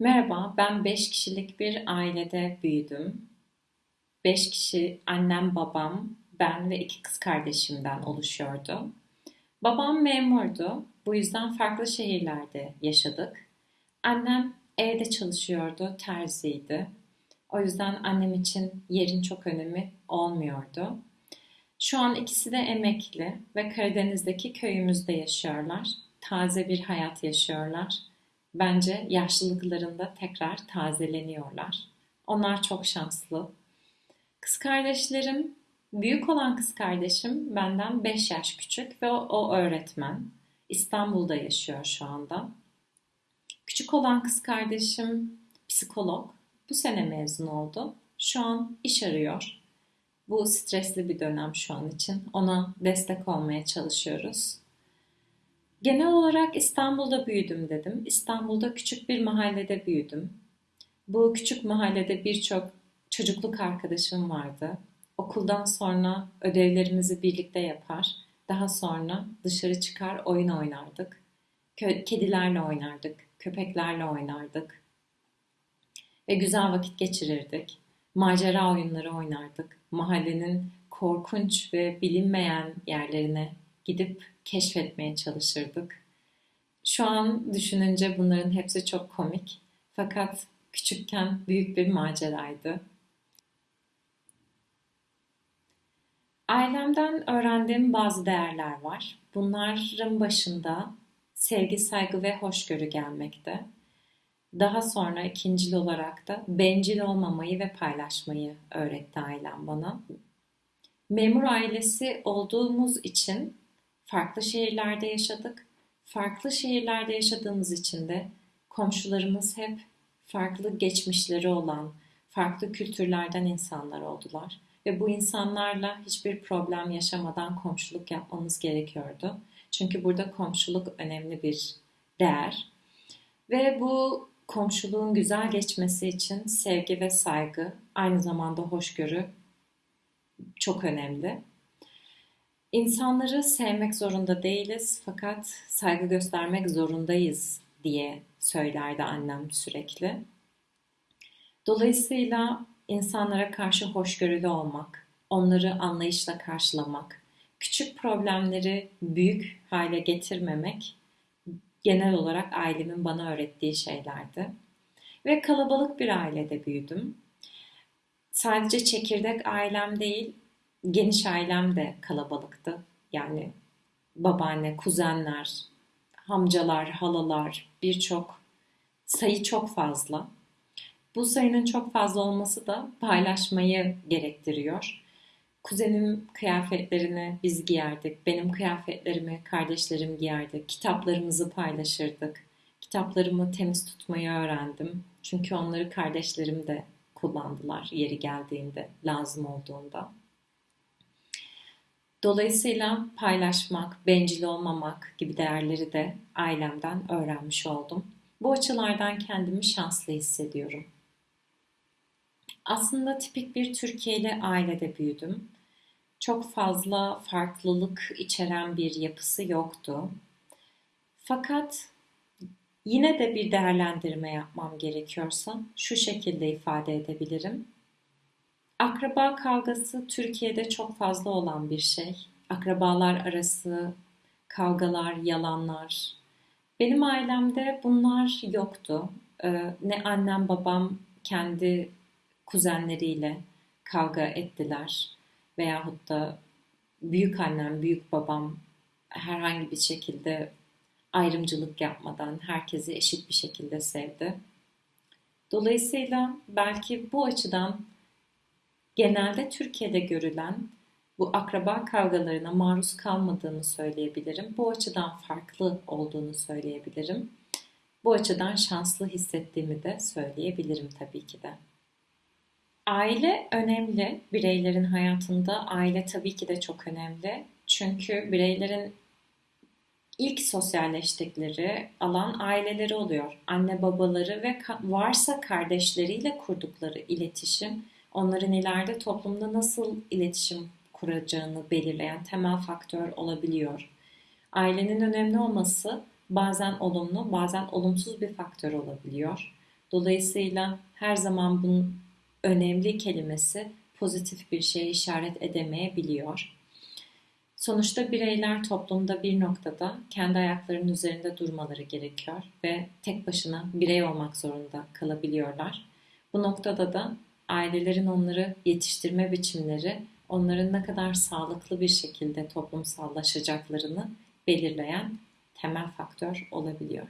Merhaba, ben 5 kişilik bir ailede büyüdüm. 5 kişi, annem, babam, ben ve iki kız kardeşimden oluşuyordu. Babam memurdu, bu yüzden farklı şehirlerde yaşadık. Annem evde çalışıyordu, terziydi. O yüzden annem için yerin çok önemi olmuyordu. Şu an ikisi de emekli ve Karadeniz'deki köyümüzde yaşıyorlar. Taze bir hayat yaşıyorlar. Bence yaşlılıklarında tekrar tazeleniyorlar. Onlar çok şanslı. Kız kardeşlerim, büyük olan kız kardeşim benden 5 yaş küçük ve o, o öğretmen. İstanbul'da yaşıyor şu anda. Küçük olan kız kardeşim psikolog. Bu sene mezun oldu. Şu an iş arıyor. Bu stresli bir dönem şu an için. Ona destek olmaya çalışıyoruz. Genel olarak İstanbul'da büyüdüm dedim. İstanbul'da küçük bir mahallede büyüdüm. Bu küçük mahallede birçok çocukluk arkadaşım vardı. Okuldan sonra ödevlerimizi birlikte yapar. Daha sonra dışarı çıkar oyun oynardık. Kedilerle oynardık, köpeklerle oynardık ve güzel vakit geçirirdik. Macera oyunları oynardık. Mahallenin korkunç ve bilinmeyen yerlerine gidip keşfetmeye çalışırdık. Şu an düşününce bunların hepsi çok komik. Fakat küçükken büyük bir maceraydı. Ailemden öğrendiğim bazı değerler var. Bunların başında sevgi, saygı ve hoşgörü gelmekte. Daha sonra ikincil olarak da bencil olmamayı ve paylaşmayı öğretti ailem bana. Memur ailesi olduğumuz için farklı şehirlerde yaşadık. Farklı şehirlerde yaşadığımız için de komşularımız hep farklı geçmişleri olan, farklı kültürlerden insanlar oldular. Ve bu insanlarla hiçbir problem yaşamadan komşuluk yapmamız gerekiyordu. Çünkü burada komşuluk önemli bir değer. Ve bu komşuluğun güzel geçmesi için sevgi ve saygı, aynı zamanda hoşgörü çok önemli. İnsanları sevmek zorunda değiliz fakat saygı göstermek zorundayız diye söylerdi annem sürekli. Dolayısıyla insanlara karşı hoşgörülü olmak, onları anlayışla karşılamak, küçük problemleri büyük hale getirmemek genel olarak ailemin bana öğrettiği şeylerdi. Ve kalabalık bir ailede büyüdüm. Sadece çekirdek ailem değil, geniş ailem de kalabalıktı. Yani babaanne, kuzenler, amcalar, halalar, birçok sayı çok fazla. Bu sayının çok fazla olması da paylaşmayı gerektiriyor. Kuzenim kıyafetlerini biz giyerdik. Benim kıyafetlerimi kardeşlerim giyerdi. Kitaplarımızı paylaşırdık. Kitaplarımı temiz tutmayı öğrendim. Çünkü onları kardeşlerim de kullandılar yeri geldiğinde, lazım olduğunda. Dolayısıyla paylaşmak, bencil olmamak gibi değerleri de ailemden öğrenmiş oldum. Bu açılardan kendimi şanslı hissediyorum. Aslında tipik bir Türkiye'li ailede büyüdüm. Çok fazla farklılık içeren bir yapısı yoktu. Fakat yine de bir değerlendirme yapmam gerekiyorsa şu şekilde ifade edebilirim. Akraba kavgası Türkiye'de çok fazla olan bir şey. Akrabalar arası kavgalar, yalanlar. Benim ailemde bunlar yoktu. Ee, ne annem babam kendi kuzenleriyle kavga ettiler veyahut da büyük annem, büyük babam herhangi bir şekilde ayrımcılık yapmadan herkesi eşit bir şekilde sevdi. Dolayısıyla belki bu açıdan genelde Türkiye'de görülen bu akraba kavgalarına maruz kalmadığını söyleyebilirim. Bu açıdan farklı olduğunu söyleyebilirim. Bu açıdan şanslı hissettiğimi de söyleyebilirim tabii ki de. Aile önemli. Bireylerin hayatında aile tabii ki de çok önemli. Çünkü bireylerin ilk sosyalleştikleri alan aileleri oluyor. Anne babaları ve varsa kardeşleriyle kurdukları iletişim onların ileride toplumda nasıl iletişim kuracağını belirleyen temel faktör olabiliyor. Ailenin önemli olması bazen olumlu, bazen olumsuz bir faktör olabiliyor. Dolayısıyla her zaman bunun önemli kelimesi pozitif bir şeye işaret edemeyebiliyor. Sonuçta bireyler toplumda bir noktada kendi ayaklarının üzerinde durmaları gerekiyor ve tek başına birey olmak zorunda kalabiliyorlar. Bu noktada da ailelerin onları yetiştirme biçimleri onların ne kadar sağlıklı bir şekilde toplumsallaşacaklarını belirleyen temel faktör olabiliyor.